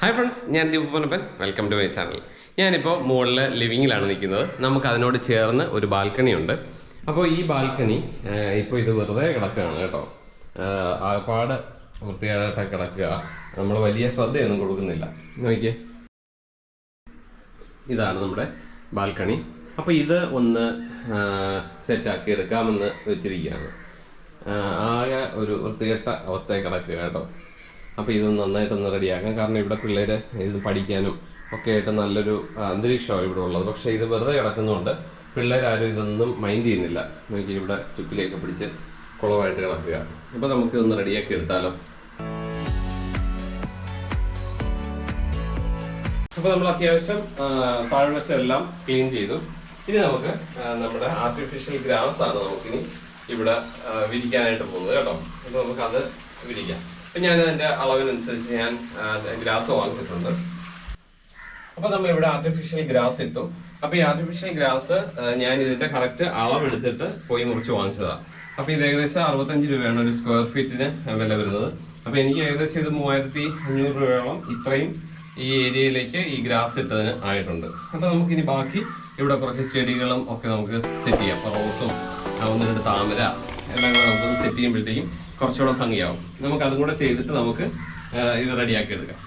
Hi friends ഞാൻ Deep Ponnappan. Welcome to my channel ഞാനിപ്പോൾ മുകളിൽ ലിവിങ്ങിലാണ് നിൽക്കുന്നത്. നമുക്ക് അതിനോട് ചേർന്ന് ഒരു ബാൽക്കണി ഉണ്ട്. അപ്പോൾ ഈ ബാൽക്കണി ഇപ്പോൾ ഇത് വെറുതെ കിടക്കുകയാണ് കേട്ടോ. ആകപ്പാട് വൃത്തികേടായിട്ട് കിടക്കുക. നമ്മൾ വലിയ ശ്രദ്ധയൊന്നും കൊടുക്കുന്നില്ല. നോക്കിയേ. ഇതാണ് നമ്മുടെ ബാൽക്കണി. അപ്പോൾ ഇത് ഒന്ന് സെറ്റാക്കി എടുക്കാമെന്ന് വെച്ചിരിക്കുകയാണ്. ആകെ ഒരു വൃത്തികെട്ട അവസ്ഥയിൽ കിടക്കുക കേട്ടോ. അപ്പോൾ ഇത് നന്നായിട്ടൊന്ന് റെഡിയാക്കാം. കാരണം ഇവിടെ പിള്ളേർ ഇത് പഠിക്കാനും ഒക്കെ ആയിട്ട് നല്ലൊരു അന്തരീക്ഷമാണ് ഇവിടെ ഉള്ളത്. പക്ഷേ ഇത് വെറുതെ കിടക്കുന്നതുകൊണ്ട് പിള്ളേരാരും ഇതൊന്നും മൈൻഡ് ചെയ്യുന്നില്ല. നോക്കി ഇവിടെ ചുക്കിലേക്ക് പിടിച്ച് കുളമായിട്ട് കിടക്കുക. അപ്പോൾ നമുക്ക് ഇതൊന്ന് റെഡിയാക്കി എടുത്താലോ? അപ്പോൾ നമ്മൾ അത്യാവശ്യം താഴ്വശം എല്ലാം ക്ലീൻ ചെയ്തു. ഇനി നമുക്ക് നമ്മുടെ ആർട്ടിഫിഷ്യൽ ഗ്രാസ് ആണ് നമുക്കിനി ഇവിടെ വിരിക്കാനായിട്ട് പോകുന്നത് കേട്ടോ. അപ്പോൾ നമുക്ക് അത് വിരിക്കാം. അപ്പം ഞാൻ അതിന്റെ അളവിനനുസരിച്ച് ഞാൻ ഗ്രാസ് വാങ്ങിച്ചിട്ടുണ്ട്. അപ്പൊ നമ്മൾ ഇവിടെ ആർട്ടിഫിഷ്യൽ ഗ്രാസ് ഇട്ടു. അപ്പൊ ഈ ആർട്ടിഫിഷ്യൽ ഗ്രാസ് ഞാൻ ഇതിന്റെ കറക്റ്റ് അളവെടുത്തിട്ട് പോയി മുറിച്ച് വാങ്ങിച്ചതാണ് അപ്പൊ ഇത് ഏകദേശം അറുപത്തഞ്ച് രൂപയാണ് ഒരു സ്ക്വയർ ഫീറ്റിന് വില വരുന്നത്. അപ്പൊ എനിക്ക് ഏകദേശം ഇത് മൂവായിരത്തി അഞ്ഞൂറ് രൂപയോളം ഇത്രയും ഈ ഏരിയയിലേക്ക് ഈ ഗ്രാസ് ഇട്ടതിന് ആയിട്ടുണ്ട്. അപ്പൊ നമുക്ക് ഇനി ബാക്കി ഇവിടെ കുറച്ച് ചെടികളും ഒക്കെ നമുക്ക് സെറ്റ് ചെയ്യാം. റോസും ഒന്ന് താമര എല്ലാം കൂടെ നമുക്ക് സെറ്റ് ചെയ്യുമ്പോഴത്തേക്കും കുറച്ചുകൂടെ ഭംഗിയാവും. നമുക്ക് അതും കൂടെ ചെയ്തിട്ട് നമുക്ക് ഇത് റെഡിയാക്കി എടുക്കാം.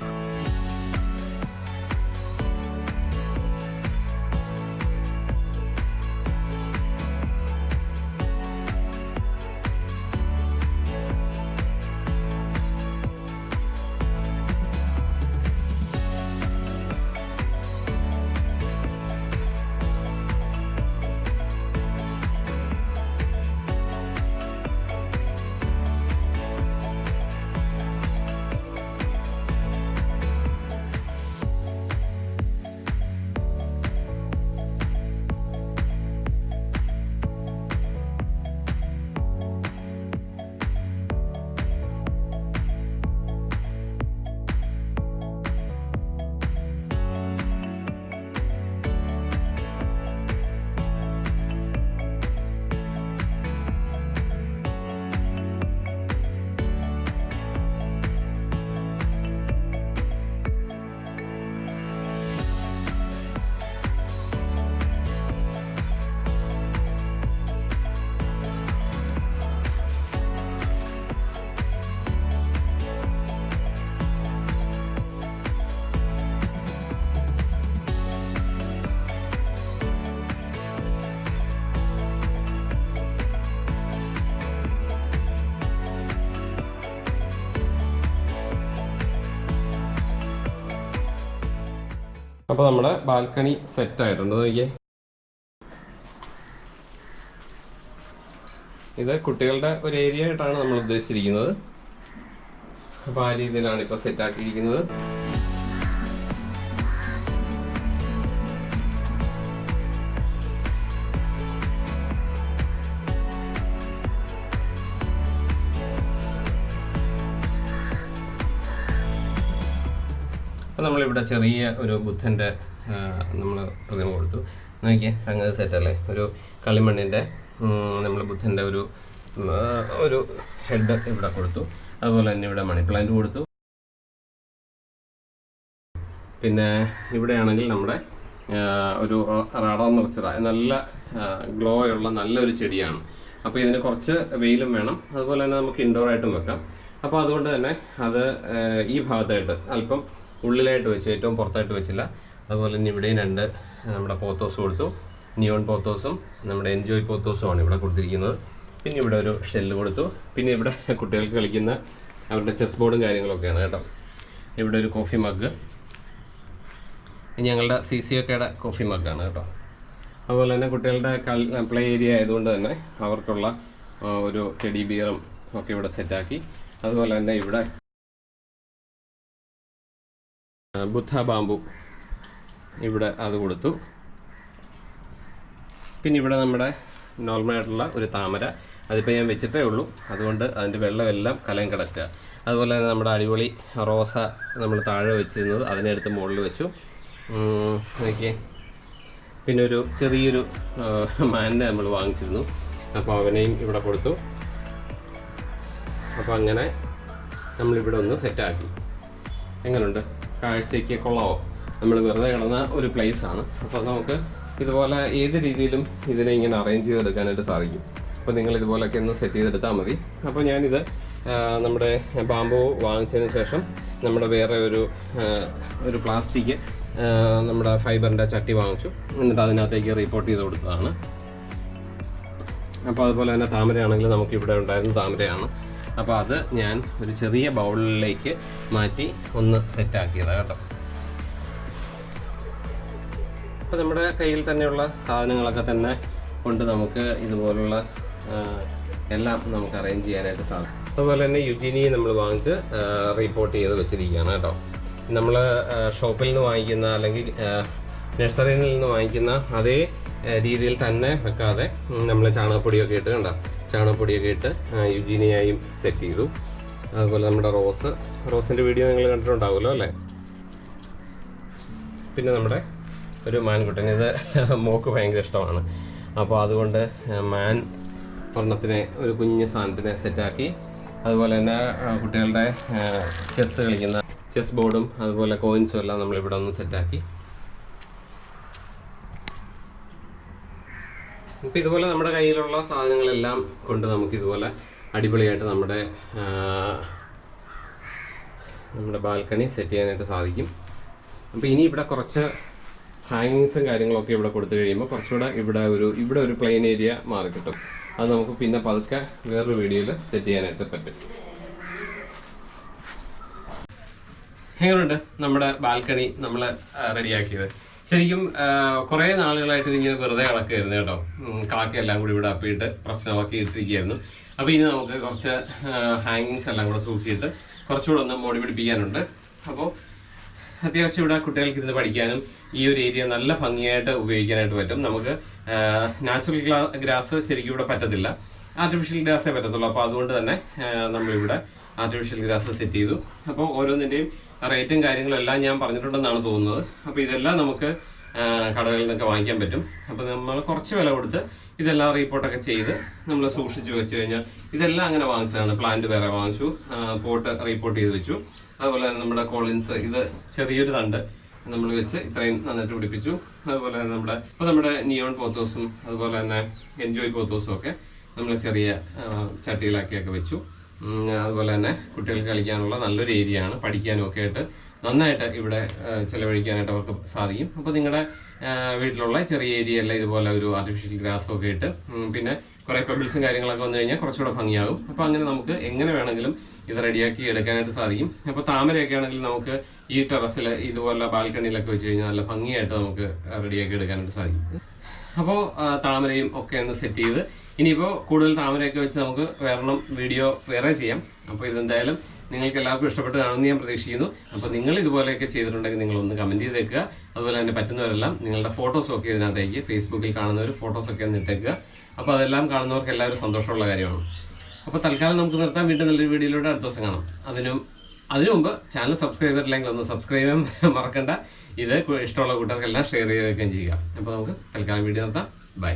അപ്പൊ നമ്മുടെ ബാൽക്കണി സെറ്റ് ആയിട്ടുണ്ട് നോക്കിയേ. ഇത് കുട്ടികളുടെ ഒരു ഏരിയ ആയിട്ടാണ് നമ്മൾ ഉദ്ദേശിച്ചിരിക്കുന്നത്. അപ്പൊ ആ രീതിയിലാണ് ഇപ്പൊ സെറ്റ് അപ്പോൾ നമ്മളിവിടെ ചെറിയ ഒരു ബുദ്ധന്റെ നമ്മൾ പ്രതിമ കൊടുത്തു. നോക്കിയേ സംഗതി സെറ്റല്ലേ? ഒരു കളിമണ്ണിന്റെ നമ്മൾ ബുദ്ധന്റെ ഒരു ഒരു ഹെഡ് ഇവിടെ കൊടുത്തു. അതുപോലെ തന്നെ ഇവിടെ മണി പ്ലാന്റ് കൊടുത്തു. പിന്നെ ഇവിടെയാണെങ്കിൽ നമ്മുടെ ഒരു റാഡർ നിറച്ചറ നല്ല ഗ്ലോ ഉള്ള നല്ലൊരു ചെടിയാണ്. അപ്പോൾ ഇതിന് കുറച്ച് വെയിലും വേണം. അതുപോലെ തന്നെ നമുക്ക് ഇൻഡോറായിട്ടും വെക്കാം. അപ്പോൾ അതുകൊണ്ട് തന്നെ അത് ഈ ഭാഗത്തായിട്ട് അല്പം ഉള്ളിലായിട്ട് വെച്ചു ഏറ്റവും പുറത്തായിട്ട് വെച്ചില്ല. അതുപോലെ തന്നെ ഇവിടെയും രണ്ട് നമ്മുടെ പോത്തോസ് കൊടുത്തു. നിയോൺ പോത്തോസും നമ്മുടെ എൻജോയ് പോത്തോസുമാണ് ഇവിടെ കൊടുത്തിരിക്കുന്നത്. പിന്നെ ഇവിടെ ഒരു ഷെല്ല് കൊടുത്തു. പിന്നെ ഇവിടെ കുട്ടികൾക്ക് കളിക്കുന്ന അവരുടെ ചെസ് ബോർഡും കാര്യങ്ങളൊക്കെയാണ് കേട്ടോ. ഇവിടെ ഒരു കോഫി മഗ്. ഞങ്ങളുടെ സി സി ഒക്കെയുടെ കോഫി മഗ്ഗാണ് കേട്ടോ. അതുപോലെ തന്നെ കുട്ടികളുടെ പ്ലേ ഏരിയ ആയതുകൊണ്ട് തന്നെ അവർക്കുള്ള ഒരു ടെഡി ബിയറും ഒക്കെ ഇവിടെ സെറ്റാക്കി. അതുപോലെ തന്നെ ഇവിടെ ബുദ്ധ ബാമ്പു ഇവിടെ അത് കൊടുത്തു. പിന്നെ ഇവിടെ നമ്മുടെ നോർമലായിട്ടുള്ള ഒരു താമര. അതിപ്പോൾ ഞാൻ വെച്ചിട്ടേ ഉള്ളൂ. അതുകൊണ്ട് അതിന്റെ വെള്ളമെല്ലാം കലം കിടക്കുക. അതുപോലെ തന്നെ നമ്മുടെ അടിപൊളി റോസ നമ്മൾ താഴെ വെച്ചിരുന്നത് അതിനെടുത്ത് മുകളിൽ വെച്ചു. നോക്കിയേ. പിന്നെ ഒരു ചെറിയൊരു മാനിനെ നമ്മൾ വാങ്ങിച്ചിരുന്നു. അപ്പോൾ അവനെയും ഇവിടെ കൊടുത്തു. അപ്പോൾ അങ്ങനെ നമ്മളിവിടെ ഒന്ന് സെറ്റാക്കി എങ്ങനെയുണ്ട് കാഴ്ചയ്ക്ക് കൊള്ളാവോ നമ്മൾ വെറുതെ കിടന്ന ഒരു പ്ലേസ് ആണ്. അപ്പോൾ നമുക്ക് ഇതുപോലെ ഏത് രീതിയിലും ഇതിനെ ഇങ്ങനെ അറേഞ്ച് ചെയ്തെടുക്കാനായിട്ട് സാധിക്കും. അപ്പോൾ നിങ്ങൾ ഇതുപോലെയൊക്കെ ഒന്ന് സെറ്റ് ചെയ്തെടുത്താൽ മതി. അപ്പോൾ ഞാനിത് നമ്മുടെ ബാമ്പു വാങ്ങിച്ചതിന് ശേഷം നമ്മുടെ വേറെ ഒരു ഒരു പ്ലാസ്റ്റിക് നമ്മുടെ ഫൈബറിന്റെ ചട്ടി വാങ്ങിച്ചു. എന്നിട്ട് അതിനകത്തേക്ക് റിപ്പോർട്ട് ചെയ്ത് കൊടുത്തതാണ്. അപ്പോൾ അതുപോലെ തന്നെ താമരയാണെങ്കിൽ നമുക്ക് ഇവിടെ ഉണ്ടായിരുന്ന താമരയാണ്. അപ്പോൾ അത് ഞാൻ ഒരു ചെറിയ ബൗളിലേക്ക് മാറ്റി ഒന്ന് സെറ്റാക്കിയതാണ് കേട്ടോ. അപ്പോൾ നമ്മുടെ കയ്യിൽ തന്നെയുള്ള സാധനങ്ങളൊക്കെ തന്നെ കൊണ്ട് നമുക്ക് ഇതുപോലുള്ള എല്ലാം നമുക്ക് അറേഞ്ച് ചെയ്യാനായിട്ട് സാധിക്കും. അതുപോലെ തന്നെ യുജിനി നമ്മൾ വാങ്ങിച്ച് റിപ്പോർട്ട് ചെയ്ത് വെച്ചിരിക്കുകയാണ് കേട്ടോ. നമ്മൾ ഷോപ്പിൽ നിന്ന് വാങ്ങിക്കുന്ന അല്ലെങ്കിൽ നഴ്സറിയിൽ നിന്ന് വാങ്ങിക്കുന്ന അതേ രീതിയിൽ തന്നെ വെക്കാതെ നമ്മൾ ചാണകപ്പൊടിയൊക്കെ ഇട്ട് കണ്ട? ചാണകപ്പൊടിയൊക്കെ ഇട്ട് യുജീനിയായും സെറ്റ് ചെയ്തു. അതുപോലെ നമ്മുടെ റോസ്. റോസിന്റെ വീഡിയോ നിങ്ങൾ കണ്ടിട്ടുണ്ടാവുമല്ലോ അല്ലേ? പിന്നെ നമ്മുടെ ഒരു മാൻകുട്ടൻ. ഇത് മോക്ക് ഭയങ്കര ഇഷ്ടമാണ്. അപ്പോൾ അതുകൊണ്ട് മാൻ ഒരെണ്ണത്തിനെ ഒരു കുഞ്ഞ് സാധനത്തിനെ സെറ്റാക്കി അതുപോലെ തന്നെ കുട്ടികളുടെ ചെസ് കളിക്കുന്ന ചെസ് ബോർഡും അതുപോലെ കോയിൻസും എല്ലാം നമ്മളിവിടെ ഒന്ന് സെറ്റാക്കി ഇപ്പം ഇതുപോലെ നമ്മുടെ കയ്യിലുള്ള സാധനങ്ങളെല്ലാം കൊണ്ട് നമുക്ക് ഇതുപോലെ അടിപൊളിയായിട്ട് നമ്മുടെ നമ്മുടെ ബാൽക്കണി സെറ്റ് ചെയ്യാനായിട്ട് സാധിക്കും. അപ്പോൾ ഇനി ഇവിടെ കുറച്ച് ഹാങ്ങിങ്സും കാര്യങ്ങളൊക്കെ ഇവിടെ കൊടുത്തു കഴിയുമ്പോൾ കുറച്ചുകൂടെ ഇവിടെ ഒരു ഇവിടെ ഒരു പ്ലെയിൻ ഏരിയ മാറി കിട്ടും. അത് നമുക്ക് പിന്നെ പതുക്കെ വേറൊരു വീഡിയോയിൽ സെറ്റ് ചെയ്യാനായിട്ട് പറ്റും. എങ്ങനെയുണ്ട് നമ്മുടെ ബാൽക്കണി നമ്മൾ റെഡിയാക്കിയത് ശരിക്കും കുറേ നാളുകളായിട്ട് ഇതിങ്ങനെ വെറുതെ കളക്കുകയായിരുന്നു കേട്ടോ. കളക്കെല്ലാം കൂടി ഇവിടെ അപ്പിയിട്ട് പ്രശ്നമാക്കി ഇട്ടിരിക്കുകയായിരുന്നു അപ്പോൾ ഇനി നമുക്ക് കുറച്ച് ഹാങ്ങിങ്സ് എല്ലാം കൂടെ തൂക്കിയിട്ട് കുറച്ചുകൂടെ ഒന്ന് മോടി പിടിപ്പിക്കാനുണ്ട്. അപ്പോൾ അത്യാവശ്യം ഇവിടെ കുട്ടികൾക്ക് ഇരുന്ന് പഠിക്കാനും ഈ ഒരു ഏരിയ നല്ല ഭംഗിയായിട്ട് ഉപയോഗിക്കാനായിട്ട് പറ്റും. നമുക്ക് നാച്ചുറൽ ഗ്രാസ് ശരിക്കും ഇവിടെ പറ്റത്തില്ല. ആർട്ടിഫിഷ്യൽ ഗ്രാസേ പറ്റത്തുള്ളൂ. അപ്പോൾ അതുകൊണ്ട് തന്നെ നമ്മളിവിടെ ആർട്ടിഫിഷ്യൽ ഗ്രാസ് സെറ്റ് ചെയ്തു. അപ്പോൾ ഓരോന്നിന്റെയും റേറ്റും കാര്യങ്ങളും എല്ലാം ഞാൻ പറഞ്ഞിട്ടുണ്ടെന്നാണ് തോന്നുന്നത്. അപ്പോൾ ഇതെല്ലാം നമുക്ക് കടകളിൽ നിന്നൊക്കെ വാങ്ങിക്കാൻ പറ്റും. അപ്പോൾ നമ്മൾ കുറച്ച് വില കൊടുത്ത് ഇതെല്ലാം റീപ്പോർട്ടൊക്കെ ചെയ്ത് നമ്മൾ സൂക്ഷിച്ച് വെച്ച് കഴിഞ്ഞാൽ ഇതെല്ലാം അങ്ങനെ വാങ്ങിച്ചതാണ്. പ്ലാന്റ് വേറെ വാങ്ങിച്ചു പോട്ട് റീപ്പോർട്ട് ചെയ്ത് വെച്ചു. അതുപോലെ തന്നെ നമ്മുടെ കോളിൻസ് ഇത് ചെറിയൊരു തണ്ട് നമ്മൾ വെച്ച് ഇത്രയും നന്നായിട്ട് പിടിപ്പിച്ചു. അതുപോലെ തന്നെ നമ്മുടെ ഇപ്പോൾ നമ്മുടെ നിയോൺ പോത്തോസും അതുപോലെ തന്നെ എൻജോയ് പോത്തോസും ഒക്കെ നമ്മൾ ചെറിയ ചട്ടികളാക്കിയൊക്കെ വെച്ചു. അതുപോലെ തന്നെ കുട്ടികൾക്ക് കളിക്കാനുള്ള നല്ലൊരു ഏരിയ ആണ് പഠിക്കാനും ഒക്കെ ആയിട്ട് നന്നായിട്ട് ഇവിടെ ചിലവഴിക്കാനായിട്ട് അവർക്ക് സാധിക്കും. അപ്പോൾ നിങ്ങളുടെ വീട്ടിലുള്ള ചെറിയ ഏരിയ അല്ല ഇതുപോലെ ഒരു ആർട്ടിഫിഷ്യൽ ഗ്രാസും ഒക്കെ ഇട്ട് പിന്നെ കുറേ പെബിൾസും കാര്യങ്ങളൊക്കെ വന്നു കഴിഞ്ഞാൽ കുറച്ചുകൂടെ ഭംഗിയാകും. അപ്പോൾ അങ്ങനെ നമുക്ക് എങ്ങനെ വേണമെങ്കിലും ഇത് റെഡിയാക്കി എടുക്കാനായിട്ട് സാധിക്കും. അപ്പോൾ താമരയൊക്കെ ആണെങ്കിൽ നമുക്ക് ഈ ടെറസിൽ ഇതുപോലെ ബാൽക്കണിയിലൊക്കെ വെച്ച് കഴിഞ്ഞാൽ നല്ല ഭംഗിയായിട്ട് നമുക്ക് റെഡിയാക്കി എടുക്കാനായിട്ട് സാധിക്കും. അപ്പോൾ താമരയും ഒക്കെ ഒന്ന് സെറ്റ് ചെയ്ത് ഇനിയിപ്പോൾ കൂടുതൽ താമരയൊക്കെ വെച്ച് നമുക്ക് വേറെണ്ണം വീഡിയോ വേറെ ചെയ്യാം. അപ്പോൾ ഇതെന്തായാലും നിങ്ങൾക്ക് എല്ലാവർക്കും ഇഷ്ടപ്പെട്ട് കാണുമെന്ന് ഞാൻ പ്രതീക്ഷിക്കുന്നു. അപ്പോൾ നിങ്ങൾ ഇതുപോലെയൊക്കെ ചെയ്തിട്ടുണ്ടെങ്കിൽ നിങ്ങൾ ഒന്ന് കമന്റ് ചെയ്തേക്കുക. അതുപോലെ തന്നെ പറ്റുന്നവരെല്ലാം നിങ്ങളുടെ ഫോട്ടോസൊക്കെ ഇതിനകത്തേക്ക് ഫേസ്ബുക്കിൽ കാണുന്നവർ ഫോട്ടോസൊക്കെ ഒന്ന് ഇട്ടേക്കുക. അപ്പോൾ അതെല്ലാം കാണുന്നവർക്ക് എല്ലാവരും സന്തോഷമുള്ള കാര്യമാണ്. അപ്പോൾ തൽക്കാലം നമുക്ക് നിർത്താൻ വീണ്ടും നല്ലൊരു വീഡിയോയിലൂടെ അടുത്ത ദിവസം കാണാം. അതിനും അതിനു മുമ്പ് ചാനൽ സബ്സ്ക്രൈബ് ചെയ്തിട്ടില്ലെങ്കിൽ ഒന്ന് സബ്സ്ക്രൈബ് ചെയ്യാൻ മറക്കണ്ട. ഇത് ഇഷ്ടമുള്ള കൂട്ടർക്കെല്ലാം ഷെയർ ചെയ്തേക്കുകയും ചെയ്യുക. അപ്പോൾ നമുക്ക് തൽക്കാലം വീഡിയോ നിർത്താം. ബൈ